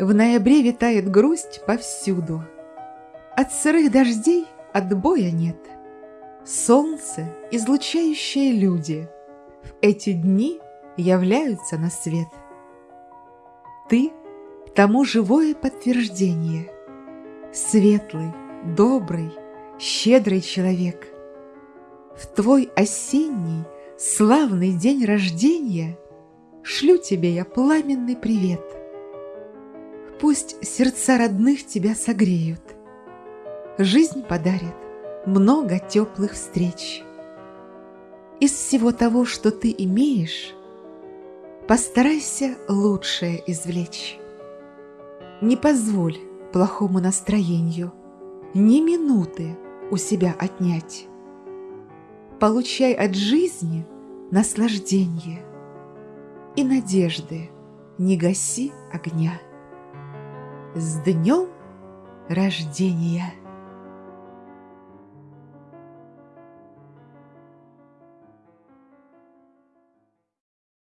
В ноябре витает грусть повсюду. От сырых дождей отбоя нет. Солнце, излучающие люди, В эти дни являются на свет. Ты тому живое подтверждение. Светлый, добрый, щедрый человек. В твой осенний, славный день рождения Шлю тебе я пламенный привет. Пусть сердца родных тебя согреют, Жизнь подарит много теплых встреч. Из всего того, что ты имеешь, Постарайся лучшее извлечь. Не позволь плохому настроению Ни минуты у себя отнять. Получай от жизни наслаждение И надежды не гаси огня. С днем рождения!